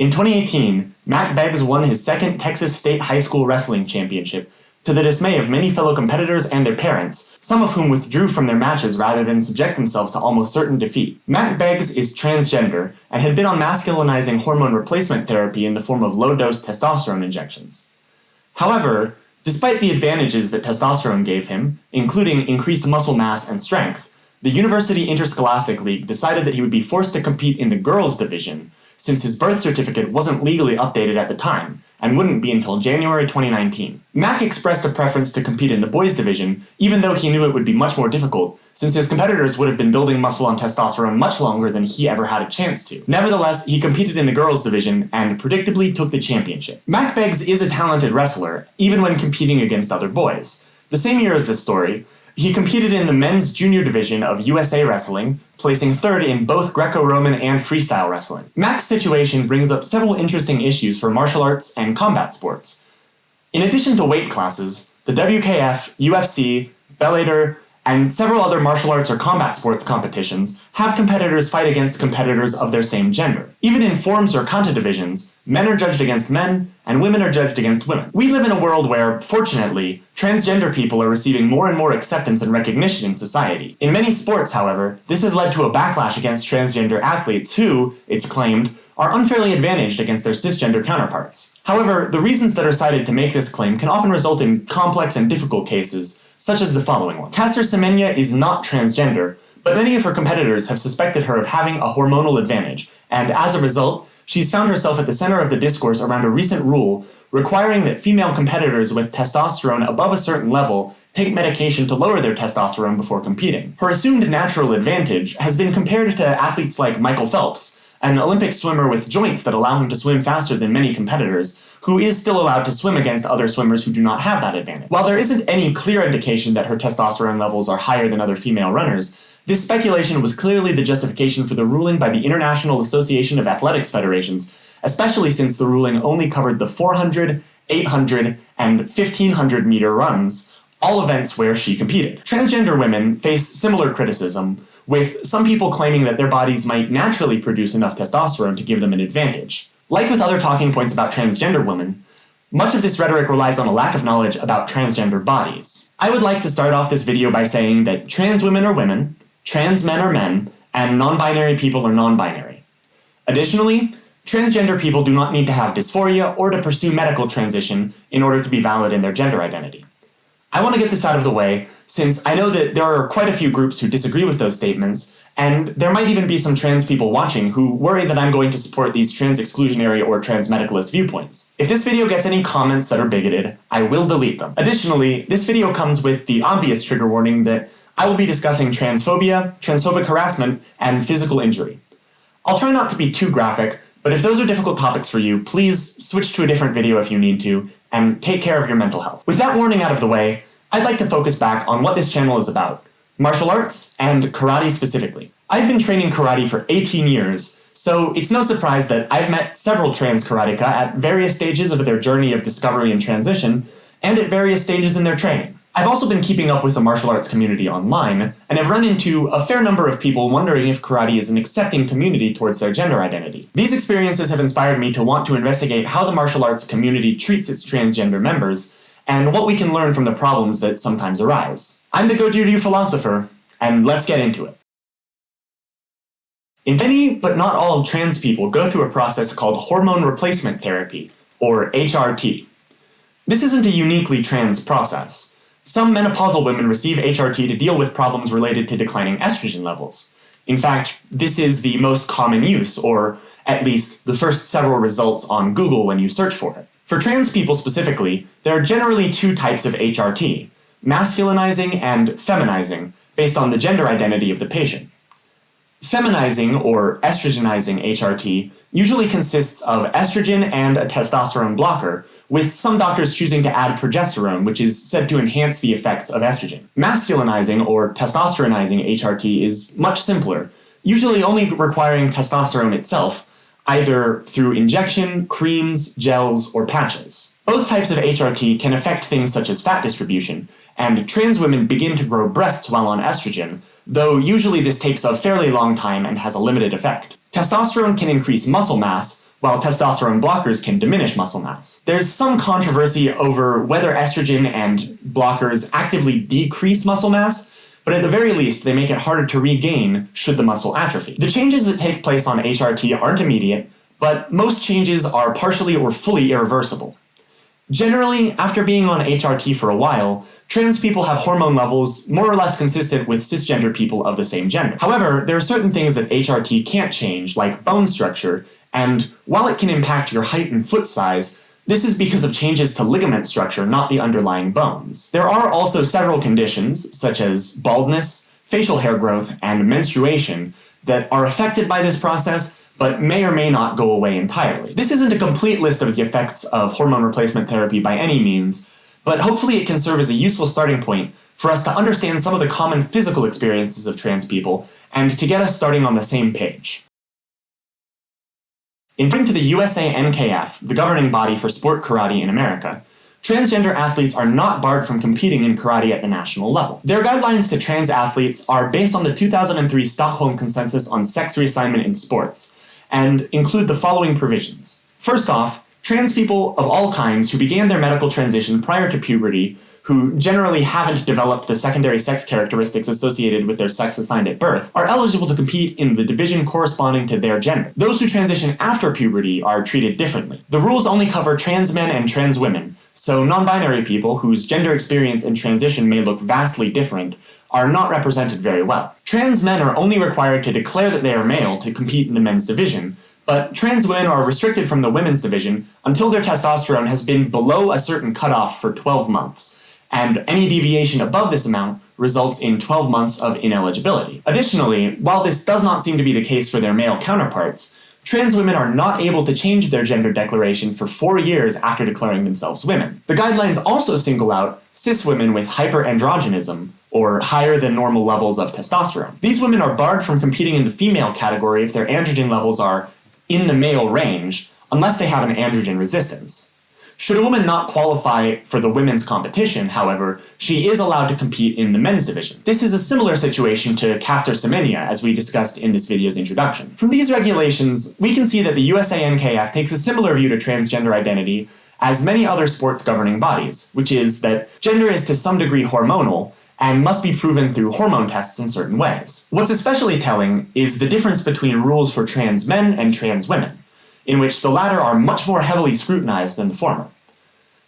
In 2018, Mack Beggs won his second Texas State High School Wrestling Championship, to the dismay of many fellow competitors and their parents, some of whom withdrew from their matches rather than subject themselves to almost certain defeat. Mack Beggs is transgender and had been on masculinizing hormone replacement therapy in the form of low-dose testosterone injections. However, despite the advantages that testosterone gave him, including increased muscle mass and strength, the University Interscholastic League decided that he would be forced to compete in the girls' division, since his birth certificate wasn't legally updated at the time, and wouldn't be until January 2019. Mack expressed a preference to compete in the boys division, even though he knew it would be much more difficult, since his competitors would have been building muscle on testosterone much longer than he ever had a chance to. Nevertheless, he competed in the girls division and predictably took the championship. Mack Beggs is a talented wrestler, even when competing against other boys. The same year as this story, he competed in the men's junior division of USA Wrestling, placing third in both Greco-Roman and freestyle wrestling. Mack's situation brings up several interesting issues for martial arts and combat sports. In addition to weight classes, the WKF, UFC, Bellator, and several other martial arts or combat sports competitions have competitors fight against competitors of their same gender. Even in forms or kata divisions, men are judged against men, and women are judged against women. We live in a world where, fortunately, transgender people are receiving more and more acceptance and recognition in society. In many sports, however, this has led to a backlash against transgender athletes who, it's claimed, are unfairly advantaged against their cisgender counterparts. However, the reasons that are cited to make this claim can often result in complex and difficult cases, such as the following one. Caster Semenya is not transgender, but many of her competitors have suspected her of having a hormonal advantage, and as a result, she's found herself at the center of the discourse around a recent rule requiring that female competitors with testosterone above a certain level take medication to lower their testosterone before competing. Her assumed natural advantage has been compared to athletes like Michael Phelps, an Olympic swimmer with joints that allow him to swim faster than many competitors, who is still allowed to swim against other swimmers who do not have that advantage. While there isn't any clear indication that her testosterone levels are higher than other female runners, this speculation was clearly the justification for the ruling by the International Association of Athletics Federations, especially since the ruling only covered the 400, 800, and 1500 meter runs, all events where she competed. Transgender women face similar criticism, with some people claiming that their bodies might naturally produce enough testosterone to give them an advantage. Like with other talking points about transgender women, much of this rhetoric relies on a lack of knowledge about transgender bodies. I would like to start off this video by saying that trans women are women, trans men are men, and non-binary people are non-binary. Additionally, transgender people do not need to have dysphoria or to pursue medical transition in order to be valid in their gender identity. I want to get this out of the way, since I know that there are quite a few groups who disagree with those statements, and there might even be some trans people watching who worry that I'm going to support these trans-exclusionary or trans-medicalist viewpoints. If this video gets any comments that are bigoted, I will delete them. Additionally, this video comes with the obvious trigger warning that I will be discussing transphobia, transphobic harassment, and physical injury. I'll try not to be too graphic, but if those are difficult topics for you, please switch to a different video if you need to, and take care of your mental health. With that warning out of the way, I'd like to focus back on what this channel is about, martial arts, and karate specifically. I've been training karate for 18 years, so it's no surprise that I've met several trans karateka at various stages of their journey of discovery and transition, and at various stages in their training. I've also been keeping up with the martial arts community online, and have run into a fair number of people wondering if karate is an accepting community towards their gender identity. These experiences have inspired me to want to investigate how the martial arts community treats its transgender members, and what we can learn from the problems that sometimes arise. I'm the Goju Ryu philosopher, and let's get into it. In many, but not all, trans people go through a process called hormone replacement therapy, or HRT. This isn't a uniquely trans process. Some menopausal women receive HRT to deal with problems related to declining estrogen levels. In fact, this is the most common use, or at least the first several results on Google when you search for it. For trans people specifically, there are generally two types of HRT, masculinizing and feminizing, based on the gender identity of the patient. Feminizing or estrogenizing HRT usually consists of estrogen and a testosterone blocker, with some doctors choosing to add progesterone, which is said to enhance the effects of estrogen. Masculinizing or testosteronizing HRT is much simpler, usually only requiring testosterone itself, either through injection, creams, gels, or patches. Both types of HRT can affect things such as fat distribution, and trans women begin to grow breasts while on estrogen, though usually this takes a fairly long time and has a limited effect. Testosterone can increase muscle mass, while testosterone blockers can diminish muscle mass. There's some controversy over whether estrogen and blockers actively decrease muscle mass, but at the very least, they make it harder to regain should the muscle atrophy. The changes that take place on HRT aren't immediate, but most changes are partially or fully irreversible. Generally, after being on HRT for a while, trans people have hormone levels more or less consistent with cisgender people of the same gender. However, there are certain things that HRT can't change, like bone structure, and while it can impact your height and foot size, this is because of changes to ligament structure, not the underlying bones. There are also several conditions, such as baldness, facial hair growth, and menstruation, that are affected by this process, but may or may not go away entirely. This isn't a complete list of the effects of hormone replacement therapy by any means, but hopefully it can serve as a useful starting point for us to understand some of the common physical experiences of trans people, and to get us starting on the same page. According to the USA NKF, the governing body for sport karate in America, transgender athletes are not barred from competing in karate at the national level. Their guidelines to trans athletes are based on the 2003 Stockholm Consensus on Sex Reassignment in Sports, and include the following provisions. First off, trans people of all kinds who began their medical transition prior to puberty who generally haven't developed the secondary sex characteristics associated with their sex assigned at birth, are eligible to compete in the division corresponding to their gender. Those who transition after puberty are treated differently. The rules only cover trans men and trans women, so non-binary people whose gender experience and transition may look vastly different are not represented very well. Trans men are only required to declare that they are male to compete in the men's division, but trans women are restricted from the women's division until their testosterone has been below a certain cutoff for 12 months and any deviation above this amount results in 12 months of ineligibility. Additionally, while this does not seem to be the case for their male counterparts, trans women are not able to change their gender declaration for four years after declaring themselves women. The guidelines also single out cis women with hyperandrogenism, or higher than normal levels of testosterone. These women are barred from competing in the female category if their androgen levels are in the male range, unless they have an androgen resistance. Should a woman not qualify for the women's competition, however, she is allowed to compete in the men's division. This is a similar situation to Caster Semenya, as we discussed in this video's introduction. From these regulations, we can see that the USANKF takes a similar view to transgender identity as many other sports governing bodies, which is that gender is to some degree hormonal, and must be proven through hormone tests in certain ways. What's especially telling is the difference between rules for trans men and trans women in which the latter are much more heavily scrutinized than the former.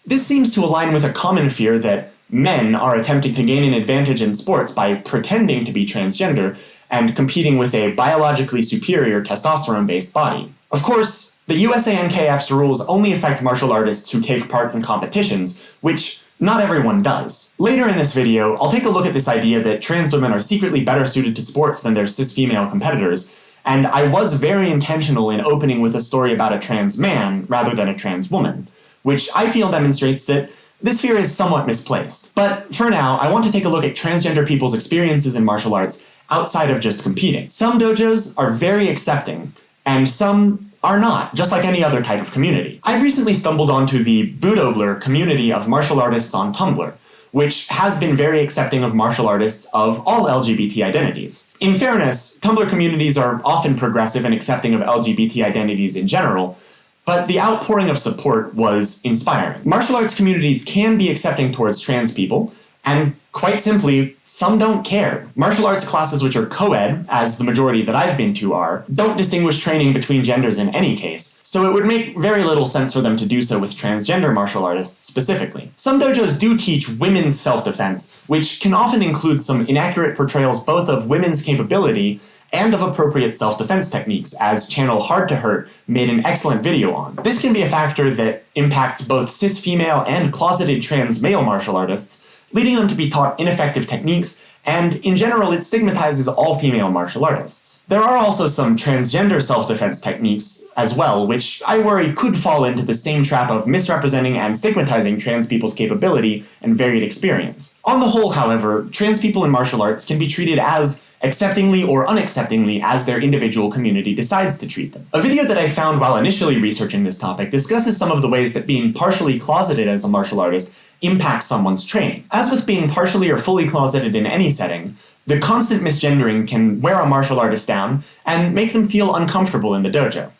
This seems to align with a common fear that men are attempting to gain an advantage in sports by pretending to be transgender and competing with a biologically superior testosterone-based body. Of course, the USANKF's rules only affect martial artists who take part in competitions, which not everyone does. Later in this video, I'll take a look at this idea that trans women are secretly better suited to sports than their cis female competitors, and I was very intentional in opening with a story about a trans man rather than a trans woman, which I feel demonstrates that this fear is somewhat misplaced. But for now, I want to take a look at transgender people's experiences in martial arts outside of just competing. Some dojos are very accepting, and some are not, just like any other type of community. I've recently stumbled onto the Budobler community of martial artists on Tumblr, which has been very accepting of martial artists of all LGBT identities. In fairness, Tumblr communities are often progressive and accepting of LGBT identities in general, but the outpouring of support was inspiring. Martial arts communities can be accepting towards trans people, and quite simply, some don't care. Martial arts classes which are co-ed, as the majority that I've been to are, don't distinguish training between genders in any case, so it would make very little sense for them to do so with transgender martial artists specifically. Some dojos do teach women's self-defense, which can often include some inaccurate portrayals both of women's capability and of appropriate self-defense techniques, as channel Hard to Hurt made an excellent video on. This can be a factor that impacts both cis-female and closeted trans male martial artists, leading them to be taught ineffective techniques, and in general it stigmatizes all female martial artists. There are also some transgender self-defense techniques as well, which I worry could fall into the same trap of misrepresenting and stigmatizing trans people's capability and varied experience. On the whole, however, trans people in martial arts can be treated as acceptingly or unacceptingly as their individual community decides to treat them. A video that I found while initially researching this topic discusses some of the ways that being partially closeted as a martial artist impacts someone's training. As with being partially or fully closeted in any setting, the constant misgendering can wear a martial artist down and make them feel uncomfortable in the dojo.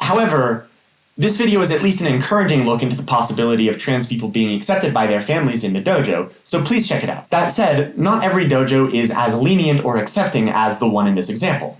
However, this video is at least an encouraging look into the possibility of trans people being accepted by their families in the dojo, so please check it out. That said, not every dojo is as lenient or accepting as the one in this example.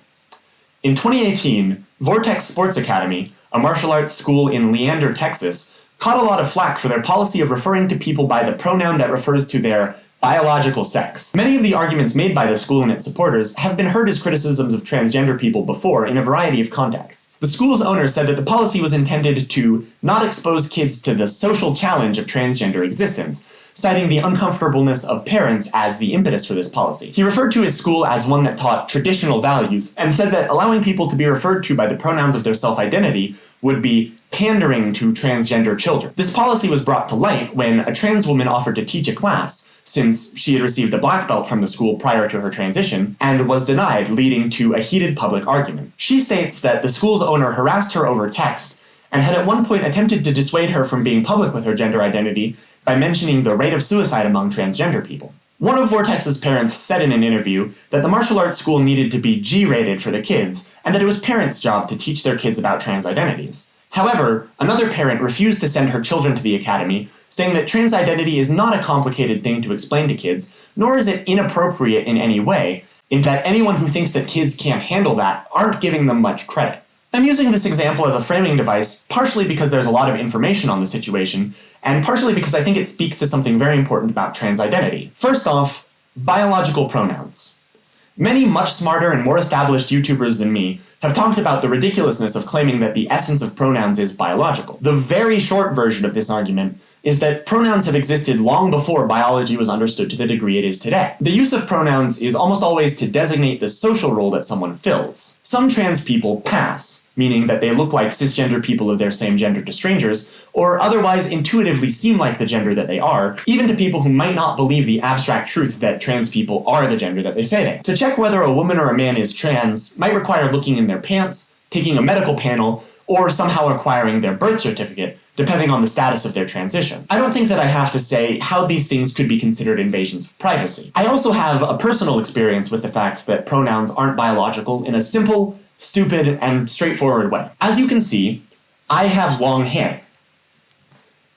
In 2018, Vortex Sports Academy, a martial arts school in Leander, Texas, caught a lot of flack for their policy of referring to people by the pronoun that refers to their biological sex. Many of the arguments made by the school and its supporters have been heard as criticisms of transgender people before in a variety of contexts. The school's owner said that the policy was intended to not expose kids to the social challenge of transgender existence, citing the uncomfortableness of parents as the impetus for this policy. He referred to his school as one that taught traditional values, and said that allowing people to be referred to by the pronouns of their self-identity would be pandering to transgender children. This policy was brought to light when a trans woman offered to teach a class, since she had received a black belt from the school prior to her transition, and was denied, leading to a heated public argument. She states that the school's owner harassed her over text, and had at one point attempted to dissuade her from being public with her gender identity by mentioning the rate of suicide among transgender people. One of Vortex's parents said in an interview that the martial arts school needed to be G-rated for the kids, and that it was parents' job to teach their kids about trans identities. However, another parent refused to send her children to the academy, saying that trans identity is not a complicated thing to explain to kids, nor is it inappropriate in any way, in that anyone who thinks that kids can't handle that aren't giving them much credit. I'm using this example as a framing device, partially because there's a lot of information on the situation, and partially because I think it speaks to something very important about trans identity. First off, biological pronouns. Many much smarter and more established YouTubers than me have talked about the ridiculousness of claiming that the essence of pronouns is biological. The very short version of this argument is that pronouns have existed long before biology was understood to the degree it is today. The use of pronouns is almost always to designate the social role that someone fills. Some trans people pass, meaning that they look like cisgender people of their same gender to strangers, or otherwise intuitively seem like the gender that they are, even to people who might not believe the abstract truth that trans people are the gender that they say they. Are. To check whether a woman or a man is trans might require looking in their pants, taking a medical panel, or somehow acquiring their birth certificate, depending on the status of their transition. I don't think that I have to say how these things could be considered invasions of privacy. I also have a personal experience with the fact that pronouns aren't biological in a simple, stupid, and straightforward way. As you can see, I have long hair.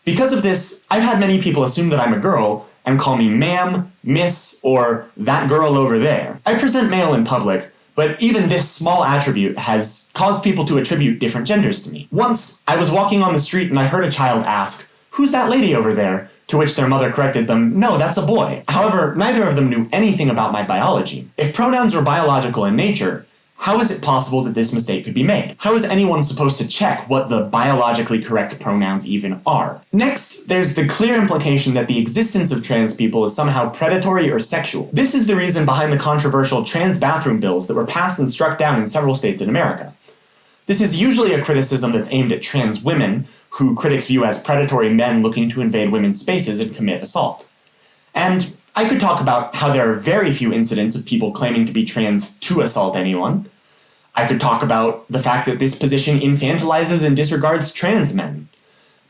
Because of this, I've had many people assume that I'm a girl and call me ma'am, miss, or that girl over there. I present male in public, but even this small attribute has caused people to attribute different genders to me. Once, I was walking on the street and I heard a child ask, Who's that lady over there? To which their mother corrected them, No, that's a boy. However, neither of them knew anything about my biology. If pronouns were biological in nature, how is it possible that this mistake could be made? How is anyone supposed to check what the biologically correct pronouns even are? Next, there's the clear implication that the existence of trans people is somehow predatory or sexual. This is the reason behind the controversial trans bathroom bills that were passed and struck down in several states in America. This is usually a criticism that's aimed at trans women, who critics view as predatory men looking to invade women's spaces and commit assault. And I could talk about how there are very few incidents of people claiming to be trans to assault anyone, I could talk about the fact that this position infantilizes and disregards trans men.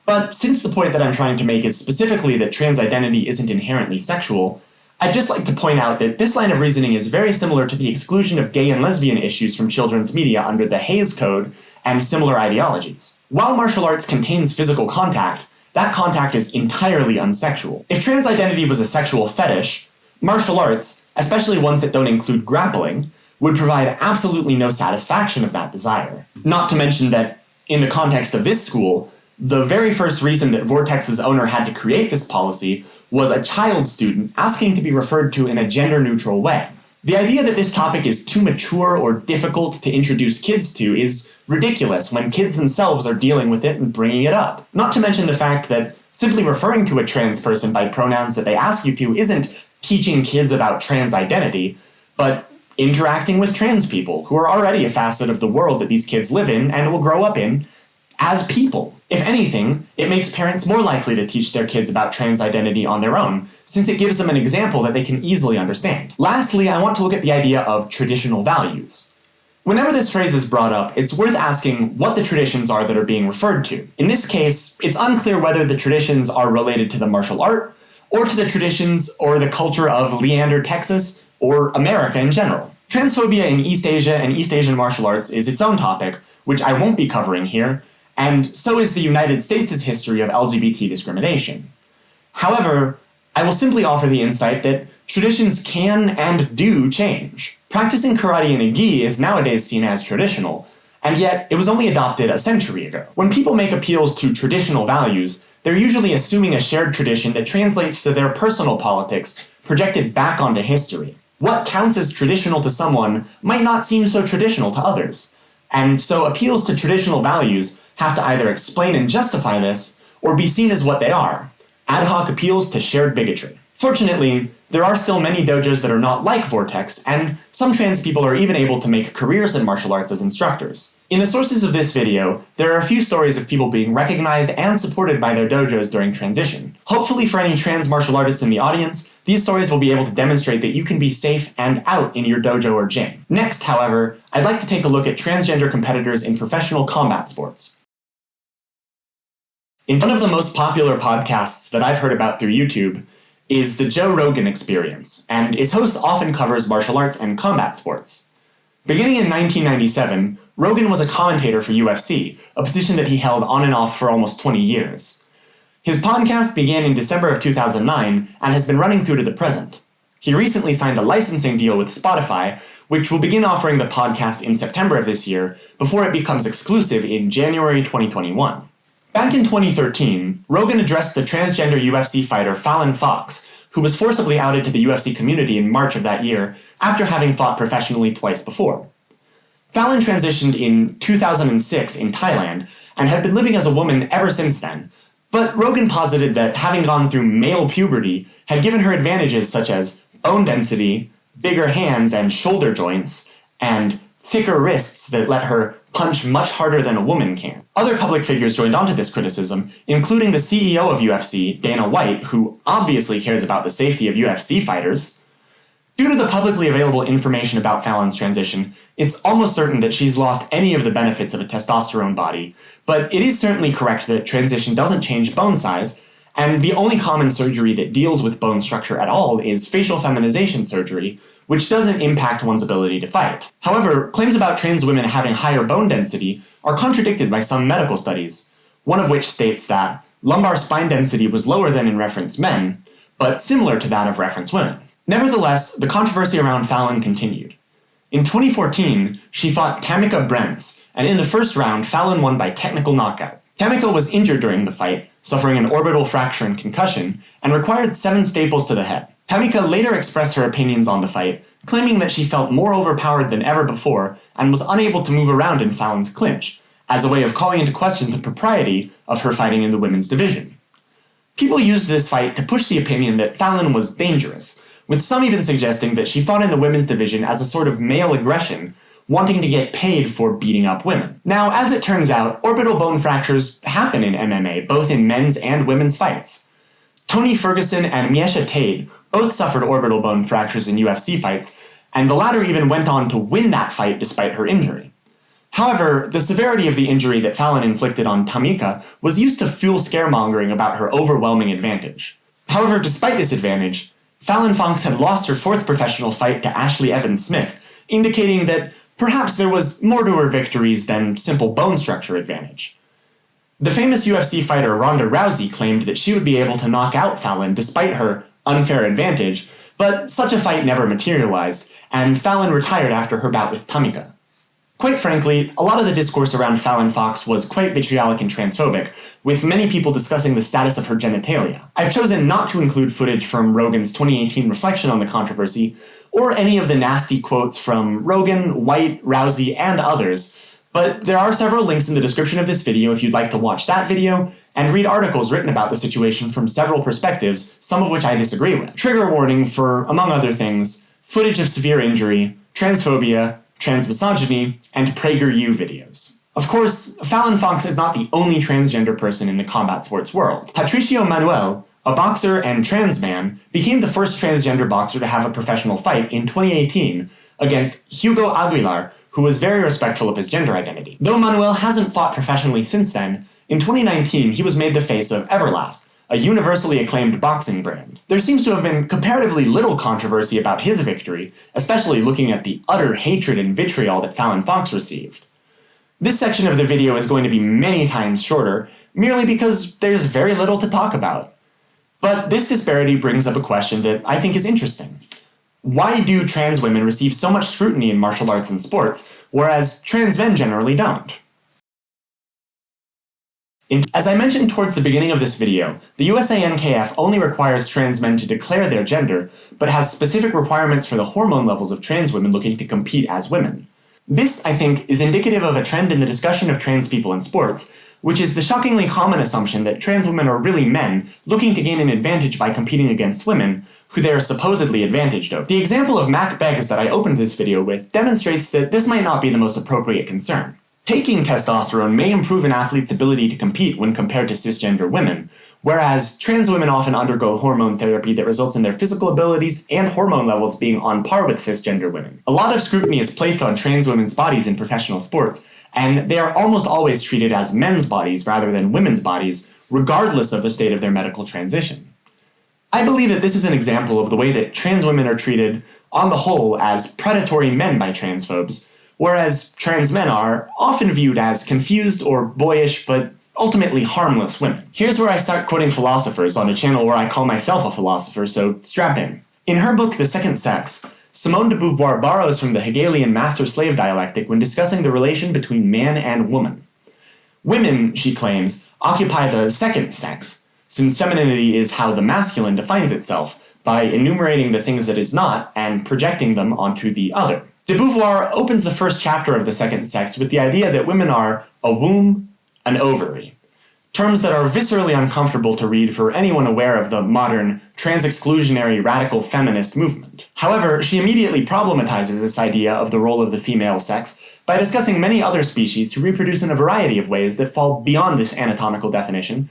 But since the point that I'm trying to make is specifically that trans identity isn't inherently sexual, I'd just like to point out that this line of reasoning is very similar to the exclusion of gay and lesbian issues from children's media under the Hays Code and similar ideologies. While martial arts contains physical contact, that contact is entirely unsexual. If trans identity was a sexual fetish, martial arts, especially ones that don't include grappling, would provide absolutely no satisfaction of that desire. Not to mention that, in the context of this school, the very first reason that Vortex's owner had to create this policy was a child student asking to be referred to in a gender-neutral way. The idea that this topic is too mature or difficult to introduce kids to is ridiculous when kids themselves are dealing with it and bringing it up. Not to mention the fact that simply referring to a trans person by pronouns that they ask you to isn't teaching kids about trans identity, but interacting with trans people who are already a facet of the world that these kids live in and will grow up in as people. If anything, it makes parents more likely to teach their kids about trans identity on their own, since it gives them an example that they can easily understand. Lastly, I want to look at the idea of traditional values. Whenever this phrase is brought up, it's worth asking what the traditions are that are being referred to. In this case, it's unclear whether the traditions are related to the martial art, or to the traditions or the culture of Leander, Texas, or America in general. Transphobia in East Asia and East Asian martial arts is its own topic, which I won't be covering here, and so is the United States' history of LGBT discrimination. However, I will simply offer the insight that traditions can and do change. Practicing karate in a gi is nowadays seen as traditional, and yet it was only adopted a century ago. When people make appeals to traditional values, they're usually assuming a shared tradition that translates to their personal politics, projected back onto history. What counts as traditional to someone might not seem so traditional to others, and so appeals to traditional values have to either explain and justify this, or be seen as what they are, ad hoc appeals to shared bigotry. Fortunately, there are still many dojos that are not like Vortex, and some trans people are even able to make careers in martial arts as instructors. In the sources of this video, there are a few stories of people being recognized and supported by their dojos during transition. Hopefully for any trans martial artists in the audience, these stories will be able to demonstrate that you can be safe and out in your dojo or gym. Next, however, I'd like to take a look at transgender competitors in professional combat sports. In one of the most popular podcasts that I've heard about through YouTube, is the Joe Rogan Experience, and its host often covers martial arts and combat sports. Beginning in 1997, Rogan was a commentator for UFC, a position that he held on and off for almost 20 years. His podcast began in December of 2009 and has been running through to the present. He recently signed a licensing deal with Spotify, which will begin offering the podcast in September of this year before it becomes exclusive in January 2021. Back in 2013, Rogan addressed the transgender UFC fighter Fallon Fox, who was forcibly outed to the UFC community in March of that year after having fought professionally twice before. Fallon transitioned in 2006 in Thailand and had been living as a woman ever since then, but Rogan posited that having gone through male puberty had given her advantages such as bone density, bigger hands and shoulder joints, and thicker wrists that let her punch much harder than a woman can. Other public figures joined onto this criticism, including the CEO of UFC, Dana White, who obviously cares about the safety of UFC fighters. Due to the publicly available information about Fallon's transition, it's almost certain that she's lost any of the benefits of a testosterone body, but it is certainly correct that transition doesn't change bone size, and the only common surgery that deals with bone structure at all is facial feminization surgery, which doesn't impact one's ability to fight. However, claims about trans women having higher bone density are contradicted by some medical studies, one of which states that lumbar spine density was lower than in reference men, but similar to that of reference women. Nevertheless, the controversy around Fallon continued. In 2014, she fought Tamikka Brents, and in the first round, Fallon won by technical knockout. Tamikka was injured during the fight, suffering an orbital fracture and concussion, and required seven staples to the head. Tamikka later expressed her opinions on the fight, claiming that she felt more overpowered than ever before and was unable to move around in Fallon's clinch, as a way of calling into question the propriety of her fighting in the women's division. People used this fight to push the opinion that Fallon was dangerous, with some even suggesting that she fought in the women's division as a sort of male aggression, wanting to get paid for beating up women. Now, as it turns out, orbital bone fractures happen in MMA, both in men's and women's fights. Tony Ferguson and Miesha Tate both suffered orbital bone fractures in UFC fights, and the latter even went on to win that fight despite her injury. However, the severity of the injury that Fallon inflicted on Tamikka was used to fuel scaremongering about her overwhelming advantage. However, despite this advantage, Fallon Fox had lost her fourth professional fight to Ashlee Evans Smith, indicating that perhaps there was more to her victories than simple bone structure advantage. The famous UFC fighter Ronda Rousey claimed that she would be able to knock out Fallon despite her unfair advantage, but such a fight never materialized, and Fallon retired after her bout with Tamikka. Quite frankly, a lot of the discourse around Fallon Fox was quite vitriolic and transphobic, with many people discussing the status of her genitalia. I've chosen not to include footage from Rogan's 2018 reflection on the controversy, or any of the nasty quotes from Rogan, White, Rousey, and others, but there are several links in the description of this video if you'd like to watch that video, and read articles written about the situation from several perspectives, some of which I disagree with. Trigger warning for, among other things, footage of severe injury, transphobia, transmisogyny, and PragerU videos. Of course, Fallon Fox is not the only transgender person in the combat sports world. Patricio Manuel, a boxer and trans man, became the first transgender boxer to have a professional fight in 2018 against Hugo Aguilar, who was very respectful of his gender identity. Though Manuel hasn't fought professionally since then, in 2019 he was made the face of Everlast, a universally acclaimed boxing brand. There seems to have been comparatively little controversy about his victory, especially looking at the utter hatred and vitriol that Fallon Fox received. This section of the video is going to be many times shorter, merely because there's very little to talk about. But this disparity brings up a question that I think is interesting. Why do trans women receive so much scrutiny in martial arts and sports, whereas trans men generally don't? As I mentioned towards the beginning of this video, the USANKF only requires trans men to declare their gender, but has specific requirements for the hormone levels of trans women looking to compete as women. This, I think, is indicative of a trend in the discussion of trans people in sports, which is the shockingly common assumption that trans women are really men looking to gain an advantage by competing against women, who they are supposedly advantaged over. The example of Mack Beggs that I opened this video with demonstrates that this might not be the most appropriate concern. Taking testosterone may improve an athlete's ability to compete when compared to cisgender women, whereas trans women often undergo hormone therapy that results in their physical abilities and hormone levels being on par with cisgender women. A lot of scrutiny is placed on trans women's bodies in professional sports, and they are almost always treated as men's bodies rather than women's bodies, regardless of the state of their medical transition. I believe that this is an example of the way that trans women are treated, on the whole, as predatory men by transphobes, whereas trans men are often viewed as confused or boyish but ultimately harmless women. Here's where I start quoting philosophers on a channel where I call myself a philosopher, so strap in. In her book The Second Sex, Simone de Beauvoir borrows from the Hegelian master-slave dialectic when discussing the relation between man and woman. Women, she claims, occupy the second sex, since femininity is how the masculine defines itself, by enumerating the things it is not and projecting them onto the other. De Beauvoir opens the first chapter of The Second Sex with the idea that women are a womb, an ovary. Terms that are viscerally uncomfortable to read for anyone aware of the modern, trans-exclusionary radical feminist movement. However, she immediately problematizes this idea of the role of the female sex by discussing many other species who reproduce in a variety of ways that fall beyond this anatomical definition,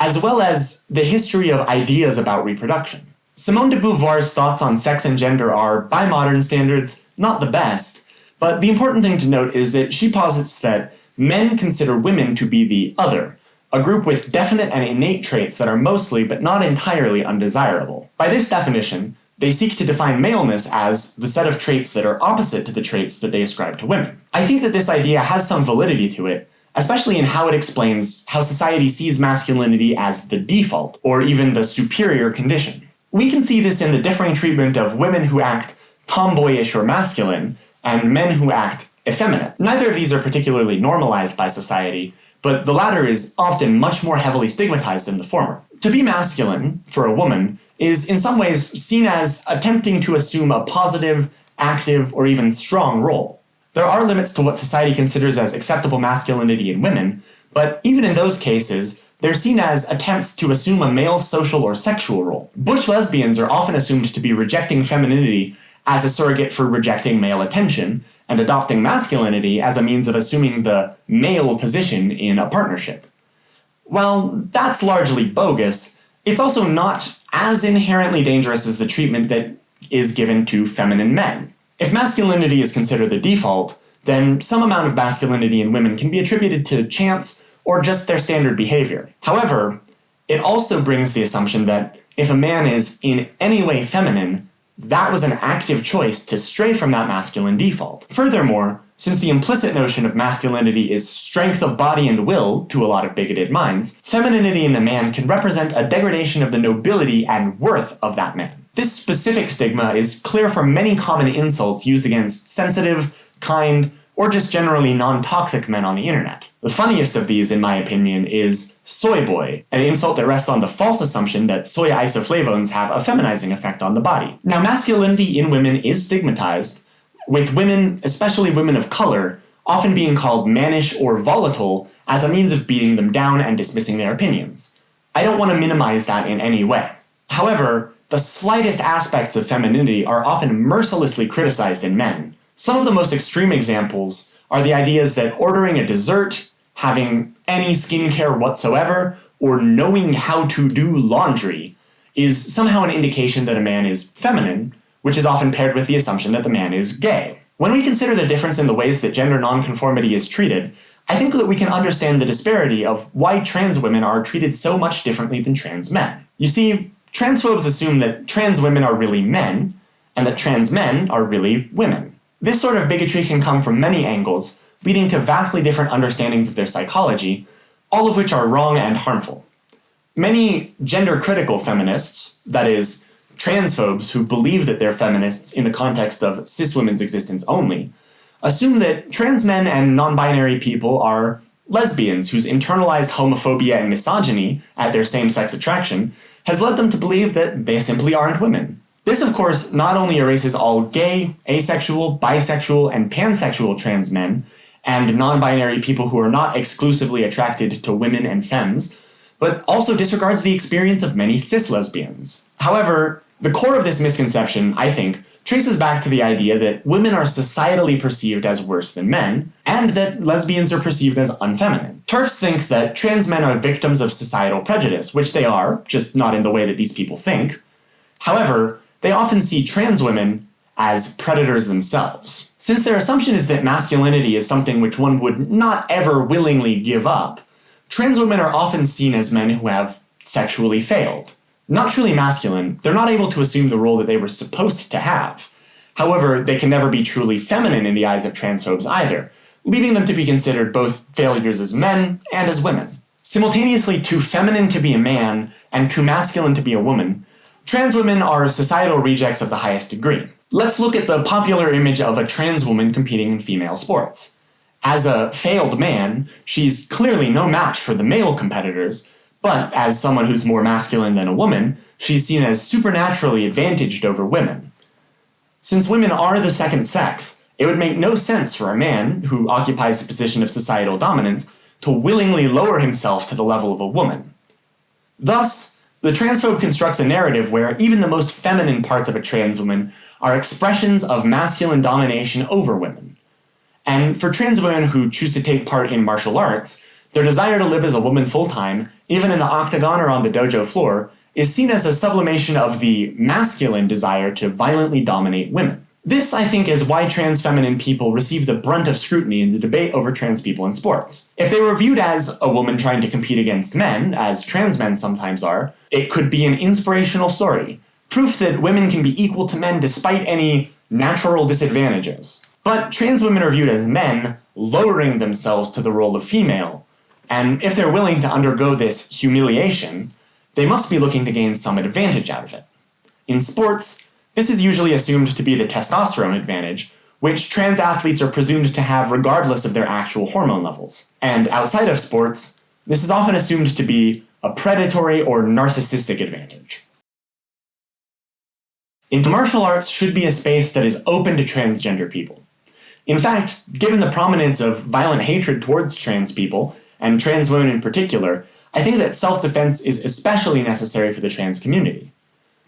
as well as the history of ideas about reproduction. Simone de Beauvoir's thoughts on sex and gender are, by modern standards, not the best, but the important thing to note is that she posits that men consider women to be the other, a group with definite and innate traits that are mostly, but not entirely, undesirable. By this definition, they seek to define maleness as the set of traits that are opposite to the traits that they ascribe to women. I think that this idea has some validity to it, especially in how it explains how society sees masculinity as the default, or even the superior condition. We can see this in the differing treatment of women who act tomboyish or masculine, and men who act effeminate. Neither of these are particularly normalized by society, but the latter is often much more heavily stigmatized than the former. To be masculine, for a woman, is in some ways seen as attempting to assume a positive, active, or even strong role. There are limits to what society considers as acceptable masculinity in women, but even in those cases, they're seen as attempts to assume a male social or sexual role. Butch lesbians are often assumed to be rejecting femininity as a surrogate for rejecting male attention, and adopting masculinity as a means of assuming the male position in a partnership. While that's largely bogus, it's also not as inherently dangerous as the treatment that is given to feminine men. If masculinity is considered the default, then some amount of masculinity in women can be attributed to chance or just their standard behavior. However, it also brings the assumption that if a man is in any way feminine, that was an active choice to stray from that masculine default. Furthermore, since the implicit notion of masculinity is strength of body and will to a lot of bigoted minds, femininity in the man can represent a degradation of the nobility and worth of that man. This specific stigma is clear from many common insults used against sensitive, kind, or just generally non-toxic men on the internet. The funniest of these, in my opinion, is soy boy, an insult that rests on the false assumption that soy isoflavones have a feminizing effect on the body. Now, masculinity in women is stigmatized, with women, especially women of color, often being called mannish or volatile as a means of beating them down and dismissing their opinions. I don't want to minimize that in any way. However, the slightest aspects of femininity are often mercilessly criticized in men, some of the most extreme examples are the ideas that ordering a dessert, having any skincare whatsoever, or knowing how to do laundry is somehow an indication that a man is feminine, which is often paired with the assumption that the man is gay. When we consider the difference in the ways that gender nonconformity is treated, I think that we can understand the disparity of why trans women are treated so much differently than trans men. You see, transphobes assume that trans women are really men, and that trans men are really women. This sort of bigotry can come from many angles, leading to vastly different understandings of their psychology, all of which are wrong and harmful. Many gender critical feminists, that is, transphobes who believe that they're feminists in the context of cis women's existence only, assume that trans men and non binary people are lesbians whose internalized homophobia and misogyny at their same sex attraction has led them to believe that they simply aren't women. This, of course, not only erases all gay, asexual, bisexual, and pansexual trans men, and non binary people who are not exclusively attracted to women and femmes, but also disregards the experience of many cis lesbians. However, the core of this misconception, I think, traces back to the idea that women are societally perceived as worse than men, and that lesbians are perceived as unfeminine. TERFs think that trans men are victims of societal prejudice, which they are, just not in the way that these people think. However, they often see trans women as predators themselves. Since their assumption is that masculinity is something which one would not ever willingly give up, trans women are often seen as men who have sexually failed. Not truly masculine, they're not able to assume the role that they were supposed to have. However, they can never be truly feminine in the eyes of transphobes either, leaving them to be considered both failures as men and as women. Simultaneously too feminine to be a man and too masculine to be a woman, trans women are societal rejects of the highest degree. Let's look at the popular image of a trans woman competing in female sports. As a failed man, she's clearly no match for the male competitors, but as someone who's more masculine than a woman, she's seen as supernaturally advantaged over women. Since women are the second sex, it would make no sense for a man, who occupies the position of societal dominance, to willingly lower himself to the level of a woman. Thus, the transphobe constructs a narrative where even the most feminine parts of a trans woman are expressions of masculine domination over women. And for trans women who choose to take part in martial arts, their desire to live as a woman full time, even in the octagon or on the dojo floor, is seen as a sublimation of the masculine desire to violently dominate women. This, I think, is why trans feminine people receive the brunt of scrutiny in the debate over trans people in sports. If they were viewed as a woman trying to compete against men, as trans men sometimes are, it could be an inspirational story, proof that women can be equal to men despite any natural disadvantages. But trans women are viewed as men, lowering themselves to the role of female, and if they're willing to undergo this humiliation, they must be looking to gain some advantage out of it. In sports, this is usually assumed to be the testosterone advantage, which trans athletes are presumed to have regardless of their actual hormone levels. And outside of sports, this is often assumed to be a predatory or narcissistic advantage. Into martial arts should be a space that is open to transgender people. In fact, given the prominence of violent hatred towards trans people, and trans women in particular, I think that self-defense is especially necessary for the trans community.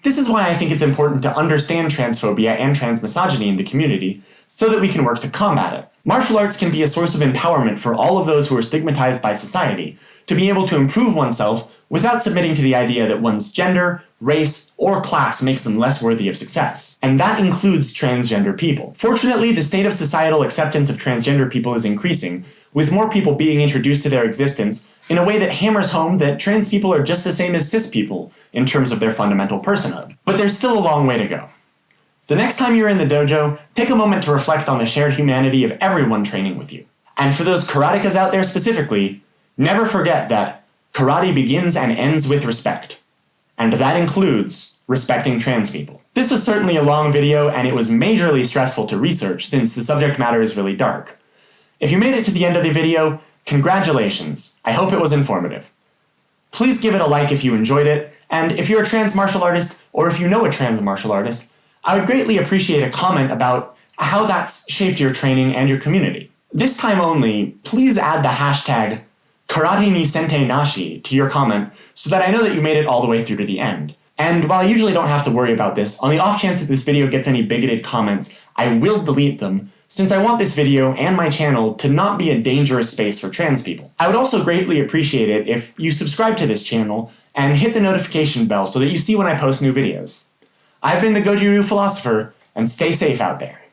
This is why I think it's important to understand transphobia and transmisogyny in the community so that we can work to combat it. Martial arts can be a source of empowerment for all of those who are stigmatized by society, to be able to improve oneself without submitting to the idea that one's gender, race, or class makes them less worthy of success. And that includes transgender people. Fortunately, the state of societal acceptance of transgender people is increasing, with more people being introduced to their existence in a way that hammers home that trans people are just the same as cis people in terms of their fundamental personhood. But there's still a long way to go. The next time you're in the dojo, take a moment to reflect on the shared humanity of everyone training with you. And for those karatekas out there specifically, never forget that karate begins and ends with respect. And that includes respecting trans people. This was certainly a long video and it was majorly stressful to research since the subject matter is really dark. If you made it to the end of the video, congratulations. I hope it was informative. Please give it a like if you enjoyed it, and if you're a trans martial artist or if you know a trans martial artist, I would greatly appreciate a comment about how that's shaped your training and your community. This time only, please add the hashtag karate ni sente nashi to your comment so that I know that you made it all the way through to the end. And while I usually don't have to worry about this, on the off chance that this video gets any bigoted comments, I will delete them, since I want this video and my channel to not be a dangerous space for trans people. I would also greatly appreciate it if you subscribe to this channel and hit the notification bell so that you see when I post new videos. I've been the Goju Ryu Philosopher, and stay safe out there.